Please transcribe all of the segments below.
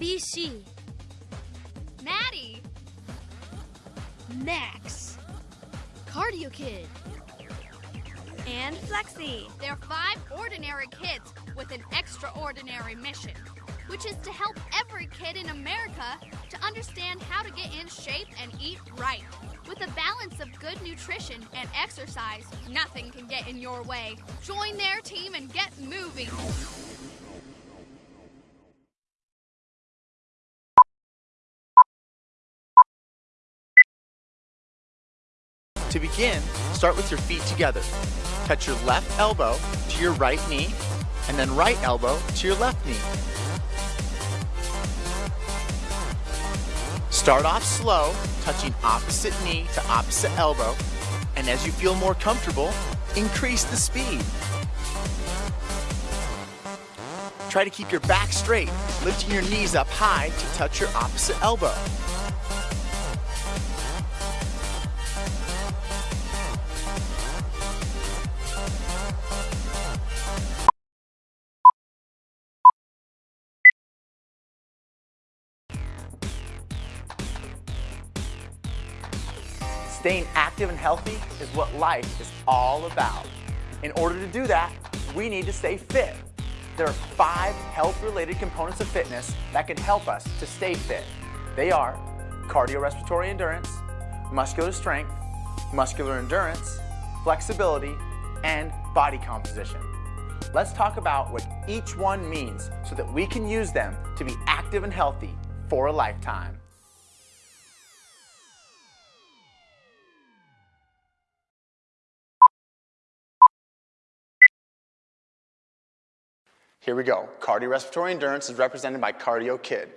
BC. Maddie. Max. Cardio Kid. And Flexi. They're five ordinary kids with an extraordinary mission, which is to help every kid in America to understand how to get in shape and eat right. With a balance of good nutrition and exercise, nothing can get in your way. Join their team and get moving. To begin, start with your feet together. Touch your left elbow to your right knee, and then right elbow to your left knee. Start off slow, touching opposite knee to opposite elbow, and as you feel more comfortable, increase the speed. Try to keep your back straight, lifting your knees up high to touch your opposite elbow. Staying active and healthy is what life is all about. In order to do that, we need to stay fit. There are five health-related components of fitness that can help us to stay fit. They are cardiorespiratory endurance, muscular strength, muscular endurance, flexibility, and body composition. Let's talk about what each one means so that we can use them to be active and healthy for a lifetime. Here we go. Cardiorespiratory endurance is represented by Cardio Kid.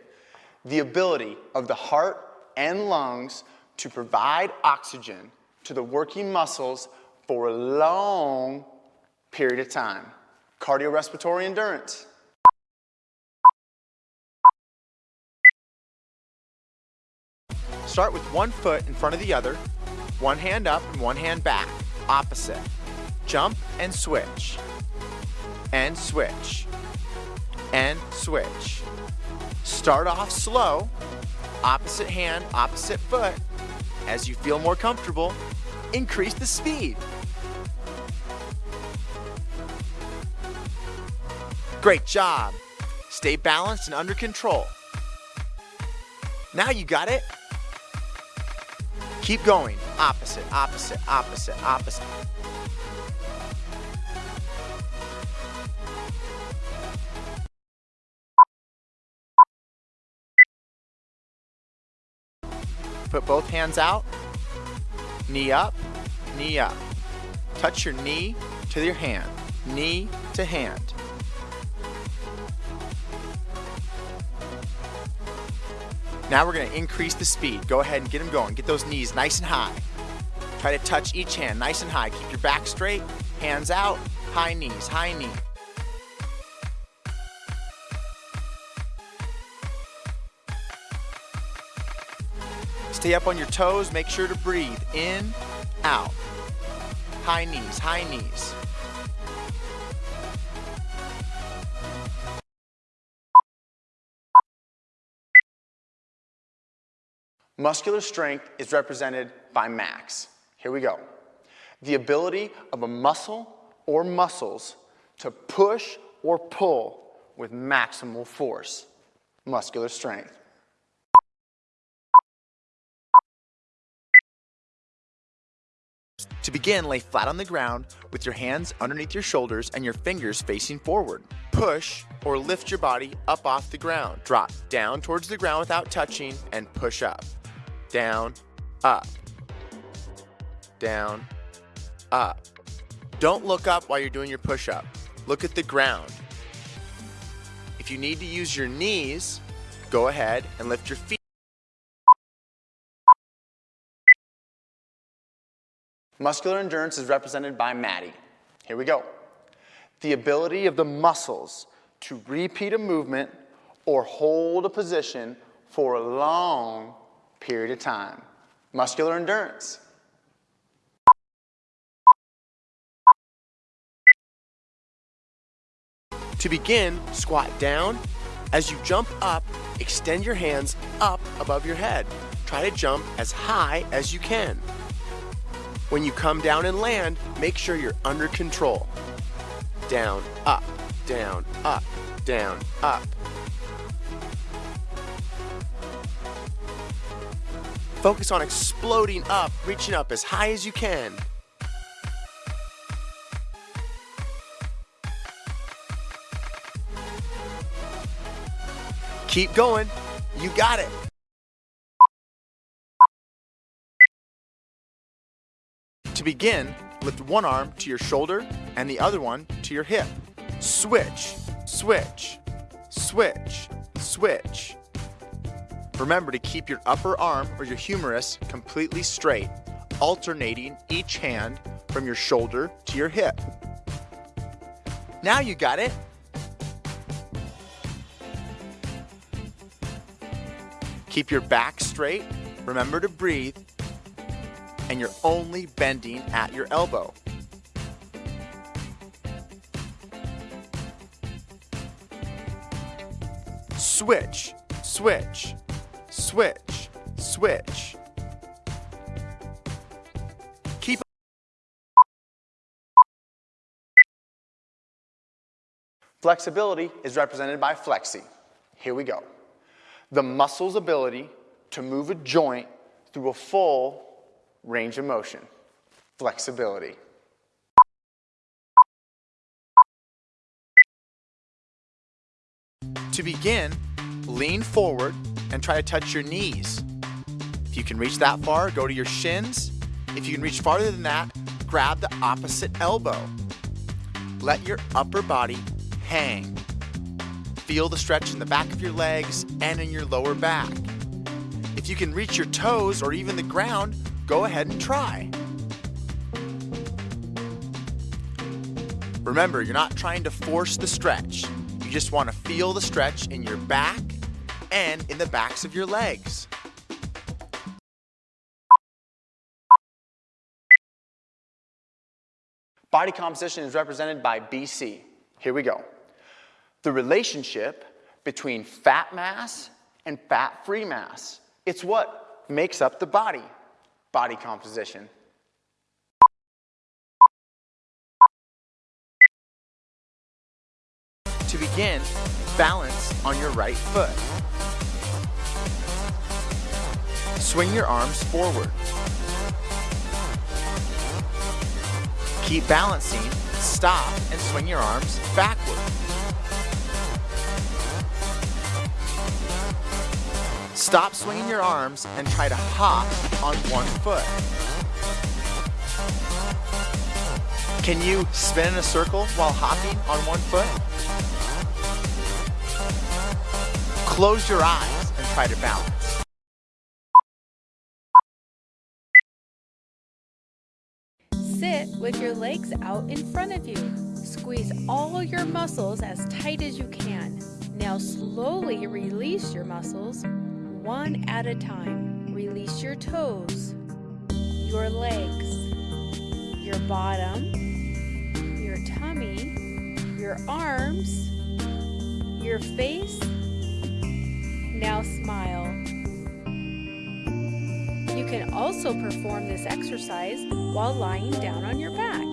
The ability of the heart and lungs to provide oxygen to the working muscles for a long period of time. Cardiorespiratory endurance. Start with one foot in front of the other, one hand up and one hand back, opposite. Jump and switch. And switch and switch. Start off slow, opposite hand, opposite foot. As you feel more comfortable, increase the speed. Great job. Stay balanced and under control. Now you got it. Keep going. Opposite, opposite, opposite, opposite. Put both hands out, knee up, knee up. Touch your knee to your hand, knee to hand. Now we're gonna increase the speed. Go ahead and get them going. Get those knees nice and high. Try to touch each hand nice and high. Keep your back straight, hands out, high knees, high knee. Stay up on your toes. Make sure to breathe. In, out. High knees, high knees. Muscular strength is represented by max. Here we go. The ability of a muscle or muscles to push or pull with maximal force. Muscular strength. To begin, lay flat on the ground with your hands underneath your shoulders and your fingers facing forward. Push or lift your body up off the ground. Drop down towards the ground without touching and push up. Down, up, down, up. Don't look up while you're doing your push-up. Look at the ground. If you need to use your knees, go ahead and lift your feet. Muscular endurance is represented by Maddie. Here we go. The ability of the muscles to repeat a movement or hold a position for a long period of time. Muscular endurance. To begin, squat down As you jump up, extend your hands up above your head. Try to jump as high as you can. When you come down and land, make sure you're under control. Down, up, down, up, down, up. Focus on exploding up, reaching up as high as you can. Keep going. You got it. To begin, lift one arm to your shoulder and the other one to your hip. Switch, switch, switch, switch. Remember to keep your upper arm or your humerus completely straight, alternating each hand from your shoulder to your hip. Now you got it. Keep your back straight. Remember to breathe. And you're only bending at your elbow. Switch, switch, switch, switch. Keep Flexibility is represented by flexi. Here we go the muscle's ability to move a joint through a full range of motion, flexibility. To begin, lean forward and try to touch your knees. If you can reach that far, go to your shins. If you can reach farther than that, grab the opposite elbow. Let your upper body hang. Feel the stretch in the back of your legs and in your lower back. If you can reach your toes or even the ground, go ahead and try. Remember, you're not trying to force the stretch. You just want to feel the stretch in your back and in the backs of your legs. Body composition is represented by BC. Here we go the relationship between fat mass and fat-free mass. It's what makes up the body, body composition. To begin, balance on your right foot. Swing your arms forward. Keep balancing, stop, and swing your arms backward. Stop swinging your arms and try to hop on one foot. Can you spin in a circle while hopping on one foot? Close your eyes and try to balance. Sit with your legs out in front of you. Squeeze all your muscles as tight as you can. Now slowly release your muscles one at a time. Release your toes, your legs, your bottom, your tummy, your arms, your face. Now smile. You can also perform this exercise while lying down on your back.